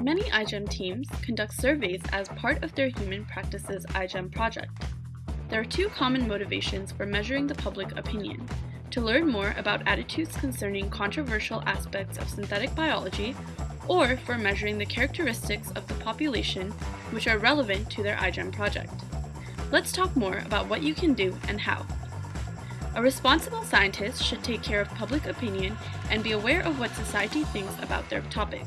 Many iGEM teams conduct surveys as part of their Human Practices iGEM project. There are two common motivations for measuring the public opinion. To learn more about attitudes concerning controversial aspects of synthetic biology, or for measuring the characteristics of the population which are relevant to their iGEM project. Let's talk more about what you can do and how. A responsible scientist should take care of public opinion and be aware of what society thinks about their topic.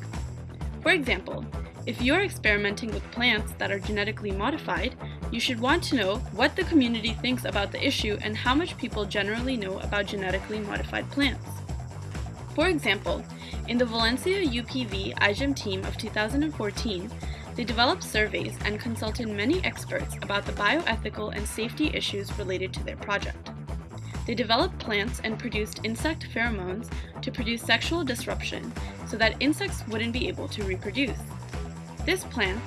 For example, if you are experimenting with plants that are genetically modified, you should want to know what the community thinks about the issue and how much people generally know about genetically modified plants. For example, in the Valencia UPV iGEM team of 2014, they developed surveys and consulted many experts about the bioethical and safety issues related to their project. They developed plants and produced insect pheromones to produce sexual disruption so that insects wouldn't be able to reproduce. These plants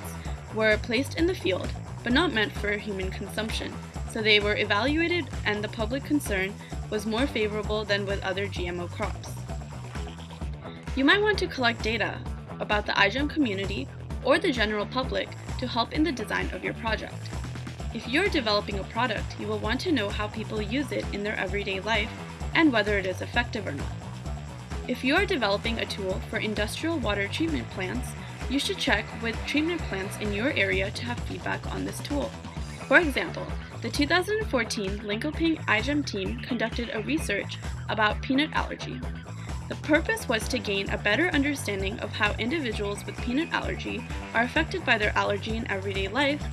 were placed in the field, but not meant for human consumption, so they were evaluated and the public concern was more favorable than with other GMO crops. You might want to collect data about the iGEM community or the general public to help in the design of your project. If you're developing a product, you will want to know how people use it in their everyday life and whether it is effective or not. If you are developing a tool for industrial water treatment plants, you should check with treatment plants in your area to have feedback on this tool. For example, the 2014 Linkoping iGEM team conducted a research about peanut allergy. The purpose was to gain a better understanding of how individuals with peanut allergy are affected by their allergy in everyday life,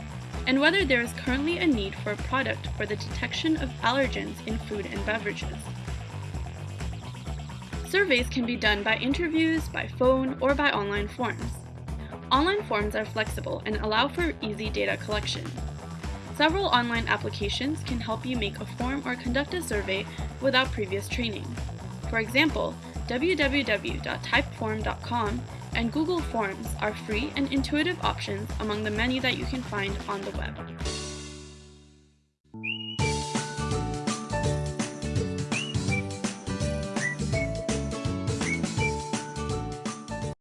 and whether there is currently a need for a product for the detection of allergens in food and beverages. Surveys can be done by interviews, by phone, or by online forms. Online forms are flexible and allow for easy data collection. Several online applications can help you make a form or conduct a survey without previous training. For example, www.typeform.com and Google Forms are free and intuitive options among the many that you can find on the web.